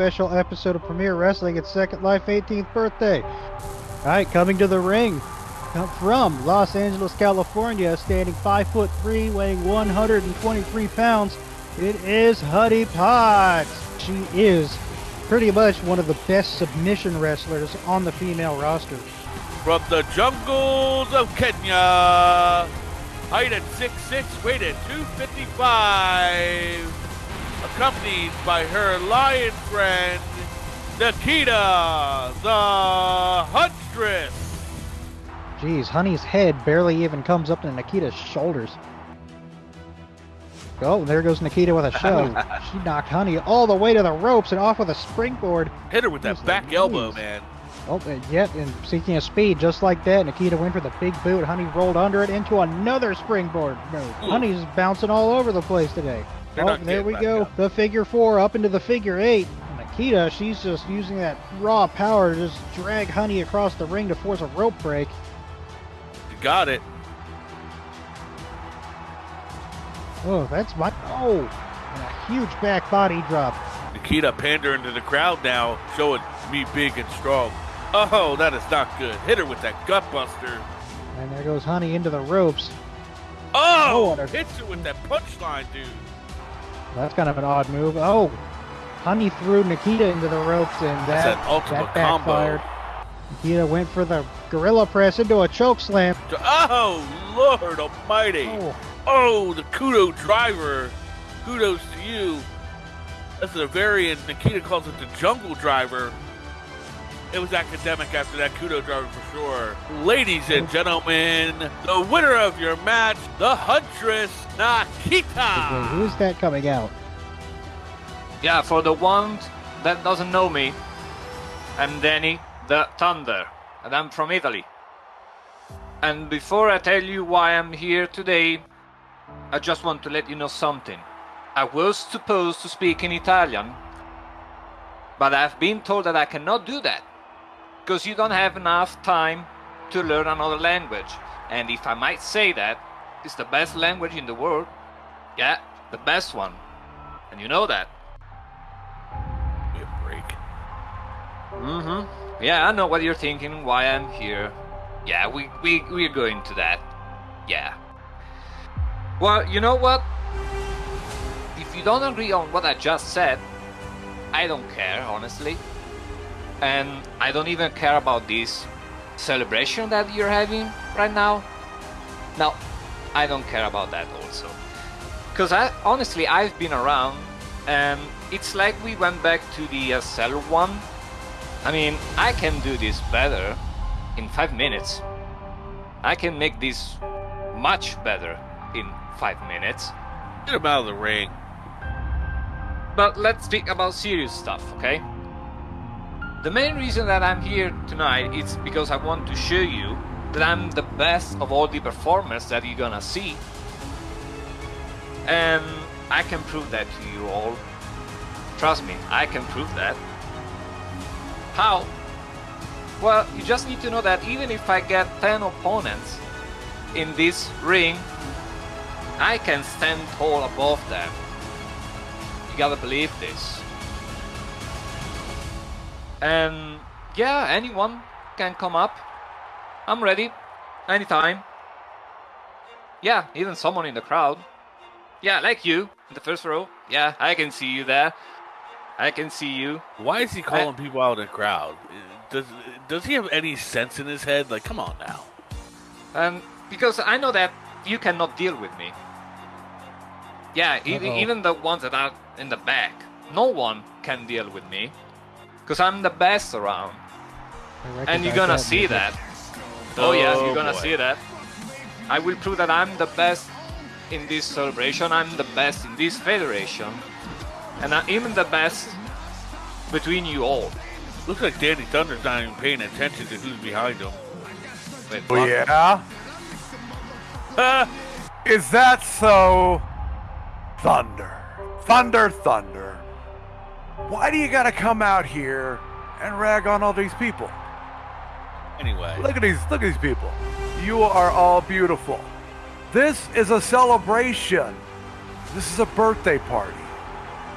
special episode of Premier Wrestling at Second Life 18th birthday. All right, coming to the ring uh, from Los Angeles, California, standing 5 foot 3, weighing 123 pounds. It is Honey Potts. She is pretty much one of the best submission wrestlers on the female roster. From the jungles of Kenya, height at 6'6", weight at 255 accompanied by her lion friend, Nikita the Huntress. Jeez, Honey's head barely even comes up to Nikita's shoulders. Oh, there goes Nikita with a shove. she knocked Honey all the way to the ropes and off with a springboard. Hit her with that back elbow, man. Oh, uh, yep, and seeking a speed just like that, Nikita went for the big boot. Honey rolled under it into another springboard move. Honey's bouncing all over the place today. They're oh, there we go. Up. The figure four up into the figure eight. Nikita, she's just using that raw power to just drag Honey across the ring to force a rope break. You got it. Oh, that's my. Oh, and a huge back body drop. Nikita pandering to the crowd now, showing me big and strong. Oh, that is not good. Hit her with that gutbuster. And there goes Honey into the ropes. Oh, oh hits her with that punchline, dude. That's kind of an odd move. Oh, Honey threw Nikita into the ropes, and that, that backfired. Combo. Nikita went for the gorilla press into a choke slam. Oh, Lord Almighty! Oh, oh the kudo driver. Kudos to you. That's a variant. Nikita calls it the jungle driver. It was academic after that kudo driver for sure. Ladies and gentlemen, the winner of your match, the Huntress Nikita. who's that coming out? Yeah, for the one that doesn't know me, I'm Danny the Thunder, and I'm from Italy. And before I tell you why I'm here today, I just want to let you know something. I was supposed to speak in Italian, but I've been told that I cannot do that because you don't have enough time to learn another language. And if I might say that, it's the best language in the world. Yeah, the best one. And you know that. Give a break. Mm-hmm. Yeah, I know what you're thinking, why I'm here. Yeah, we, we, we're going to that. Yeah. Well, you know what? If you don't agree on what I just said, I don't care, honestly and I don't even care about this celebration that you're having right now. Now, I don't care about that also. Because I honestly, I've been around and it's like we went back to the uh, SL one. I mean, I can do this better in 5 minutes. I can make this much better in 5 minutes. Get him out of the ring. But let's speak about serious stuff, okay? The main reason that I'm here tonight is because I want to show you that I'm the best of all the performers that you're gonna see. And I can prove that to you all. Trust me, I can prove that. How? Well, you just need to know that even if I get 10 opponents in this ring, I can stand tall above them. You gotta believe this. And yeah, anyone can come up. I'm ready. Anytime. Yeah, even someone in the crowd. Yeah, like you in the first row. Yeah, I can see you there. I can see you. Why is he calling I, people out in the crowd? Does does he have any sense in his head? Like, come on now. And because I know that you cannot deal with me. Yeah, even, even the ones that are in the back, no one can deal with me. Because I'm the best around. And you're gonna see that. Oh, oh yes, you're gonna boy. see that. I will prove that I'm the best in this celebration, I'm the best in this federation, and I'm even the best between you all. Looks like Danny Thunder's not even paying attention to who's behind him. Wait, oh, yeah? Uh, is that so? Thunder. Thunder, thunder. Why do you gotta come out here and rag on all these people? Anyway. Look at these look at these people. You are all beautiful. This is a celebration. This is a birthday party.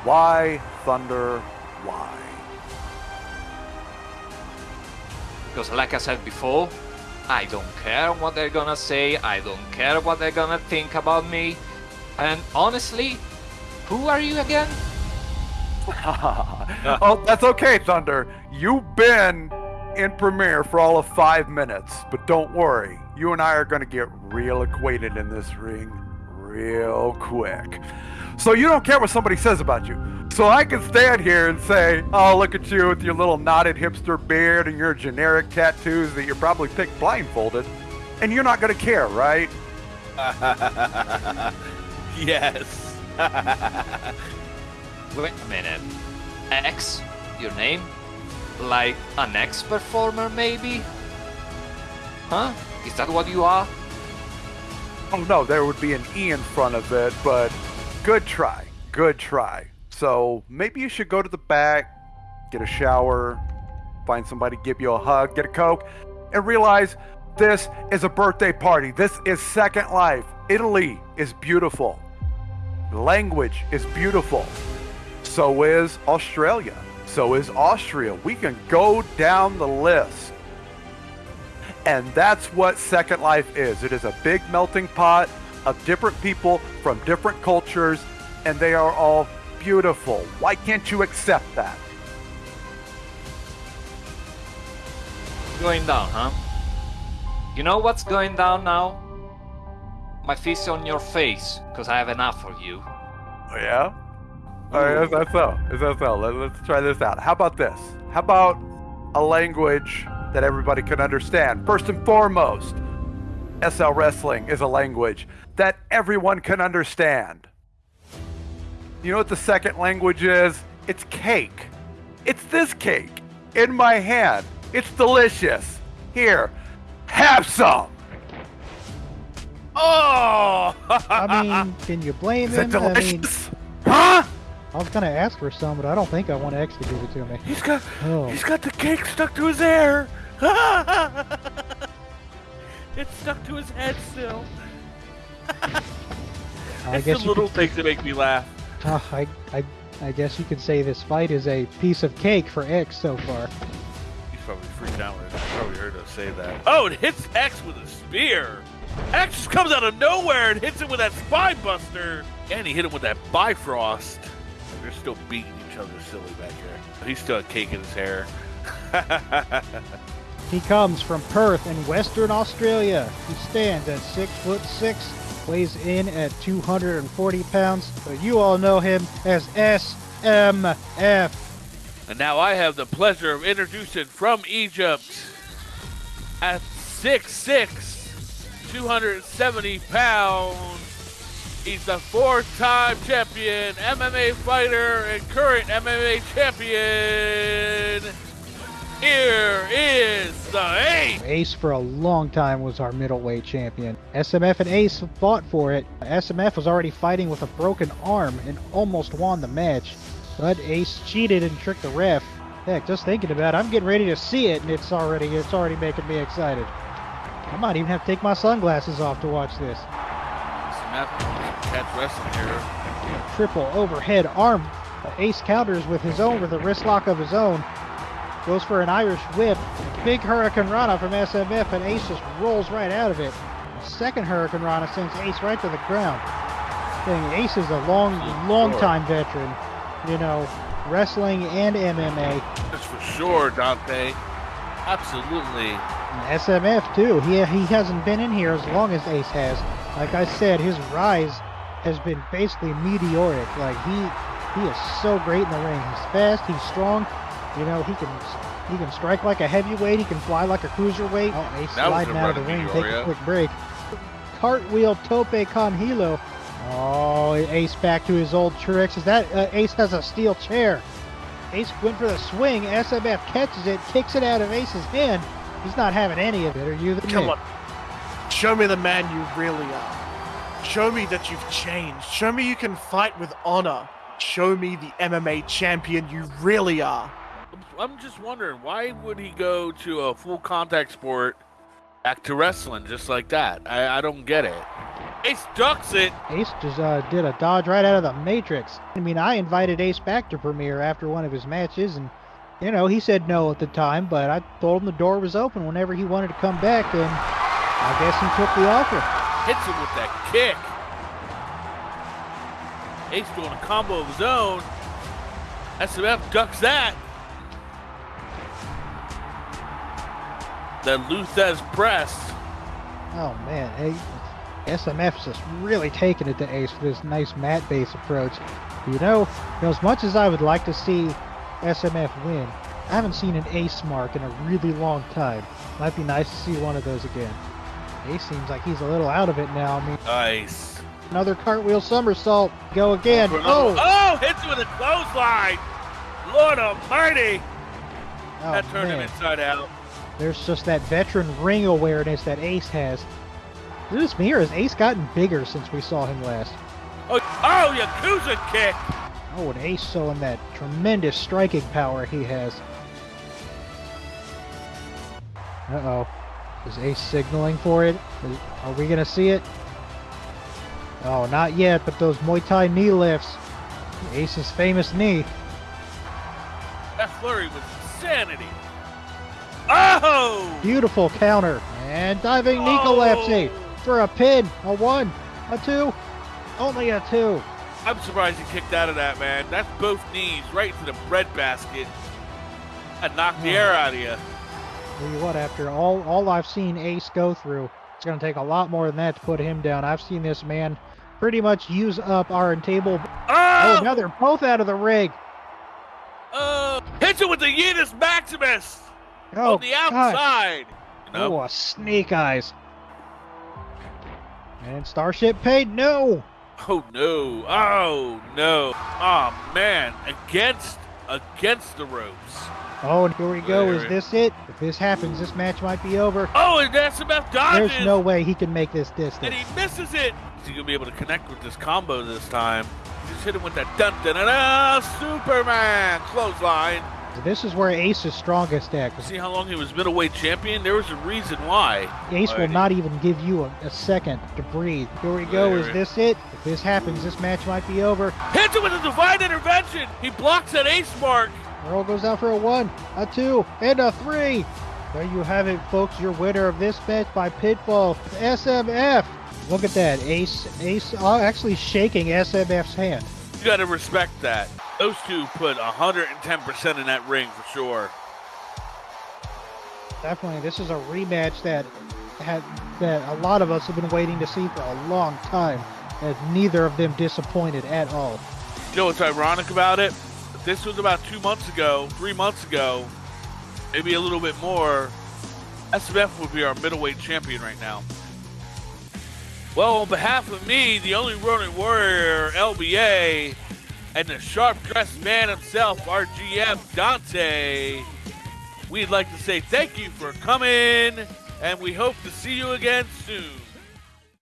Why Thunder why? Because like I said before, I don't care what they're gonna say, I don't care what they're gonna think about me. And honestly, who are you again? oh, that's okay, Thunder. You've been in Premiere for all of five minutes, but don't worry. You and I are going to get real acquainted in this ring real quick. So you don't care what somebody says about you. So I can stand here and say, oh, look at you with your little knotted hipster beard and your generic tattoos that you probably picked blindfolded, and you're not going to care, right? yes. Wait a minute. X? Your name? Like an ex performer, maybe? Huh? Is that what you are? Oh no, there would be an E in front of it, but good try. Good try. So maybe you should go to the back, get a shower, find somebody, give you a hug, get a Coke, and realize this is a birthday party. This is Second Life. Italy is beautiful. Language is beautiful. So is Australia. So is Austria. We can go down the list. And that's what Second Life is. It is a big melting pot of different people from different cultures, and they are all beautiful. Why can't you accept that? Going down, huh? You know what's going down now? My fist on your face, because I have enough for you. Oh, yeah? All right, is that so? Is that so? Let, let's try this out. How about this? How about a language that everybody can understand? First and foremost, SL Wrestling is a language that everyone can understand. You know what the second language is? It's cake. It's this cake in my hand. It's delicious. Here, have some. Oh! I mean, can you blame Is it him? I mean, delicious? I was gonna ask for some, but I don't think I want X to give it to me. He's got Oh, he's got the cake stuck to his hair. it's stuck to his head still. I it's guess the little could, things that make me laugh. uh, I, I, I guess you could say this fight is a piece of cake for X so far. He's probably freaked out when he probably heard us say that. Oh, it hits X with a spear. X just comes out of nowhere and hits him with that spinebuster. And he hit him with that Bifrost. Still beating each other silly back here. He's still a cake in his hair. He comes from Perth in Western Australia. He stands at six foot six, weighs in at 240 pounds, but you all know him as SMF. And now I have the pleasure of introducing from Egypt at 6'6, 270 pounds. He's the fourth time champion, MMA fighter, and current MMA champion. Here is the Ace. Ace for a long time was our middleweight champion. SMF and Ace fought for it. SMF was already fighting with a broken arm and almost won the match. But Ace cheated and tricked the ref. Heck, just thinking about it, I'm getting ready to see it and it's already it's already making me excited. I might even have to take my sunglasses off to watch this. Catch wrestling here. Triple overhead arm. Ace counters with his own with a wrist lock of his own. Goes for an Irish whip. Big hurricanrana from SMF, and Ace just rolls right out of it. Second hurricanrana sends Ace right to the ground. Thing Ace is a long, long time veteran. You know, wrestling and MMA. That's for sure, Dante. Absolutely. And SMF too. He he hasn't been in here as long as Ace has. Like I said, his rise has been basically meteoric. Like he he is so great in the ring. He's fast. He's strong. You know, he can he can strike like a heavyweight. He can fly like a cruiserweight. Oh, Ace That sliding out of the of ring. Take a quick break. Cartwheel tope con hilo. Oh, Ace back to his old tricks. Is that uh, Ace has a steel chair? Ace went for the swing. SMF catches it, kicks it out of Ace's hand. He's not having any of it. Are you the Come man? on. Show me the man you really are. Show me that you've changed. Show me you can fight with honor. Show me the MMA champion you really are. I'm just wondering why would he go to a full contact sport back to wrestling just like that? I, I don't get it. Ace ducks it. Ace just uh, did a dodge right out of the Matrix. I mean, I invited Ace back to Premiere after one of his matches, and you know, he said no at the time, but I told him the door was open whenever he wanted to come back, and I guess he took the offer. Hits him with that kick. Ace doing a combo of his own. SMF ducks that. Then Lou Thesz press. Oh man, SMF's just really taking it to Ace for this nice mat base approach. You know, you know, as much as I would like to see SMF win, I haven't seen an Ace mark in a really long time. Might be nice to see one of those again. Ace seems like he's a little out of it now. I mean, Nice. another cartwheel somersault. Go again. For Oh, oh, hits him with a clothesline. Lord Almighty. oh that turned him inside out. There's just that veteran ring awareness that Ace has. Is this me or has Ace gotten bigger since we saw him last? Oh, oh, Yakuza kick. Oh, and Ace showing that tremendous striking power he has. Uh-oh. Is Ace signaling for it? Is- are we going to see it? Oh, not yet, but those Muay Thai knee lifts. Ace's famous knee. That flurry was insanity. Oh! Beautiful counter. And diving knee oh! collapsing for a pin. A one, a two, only a two. I'm surprised he kicked out of that, man. That's both knees right into the bread basket. That knocked the Oh. air out of you. Tell you what, after all, all I've seen Ace go through, it's going to take a lot more than that to put him down. I've seen this man pretty much use up our table. Oh, Oh! now they're both out of the rig. Oh! Hits it with the Yeetus Maximus Oh, on the God. outside. No. Oh, a snake eyes. And Starship Pain no. Oh no! Oh no! Oh man! Against against the ropes. Oh, and here we go. Is this it? If this happens, this match might be over. Oh, and SMF dodges. There's no way he can make this distance. and he misses it. Is he gonna be able to connect with this combo this time? Just hit him with that dun dun dun, dun Superman clothesline. This is where Ace is strongest at. See how long he was middleweight champion? There was a reason why. Ace will not even give you a, a second to breathe. Here we go. Is this it? If this happens, this match might be over. Hits it with a divine intervention. He blocks that ace mark. Earl goes out for a one, a two, and a three. There you have it, folks. Your winner of this match by pinfall, SMF. Look at that, Ace. Ace uh, actually shaking SMF's hand. You gotta respect that. Those two put 110% in that ring for sure. Definitely, this is a rematch that had that a lot of us have been waiting to see for a long time. And neither of them disappointed at all. You know what's ironic about it? This was about two months ago, three months ago, maybe a little bit more, SMF would be our middleweight champion right now. Well, on behalf of me, the only Ronin Warrior, LBA, and the sharp dressed man himself, our GM, Dante, we'd like to say thank you for coming, and we hope to see you again soon.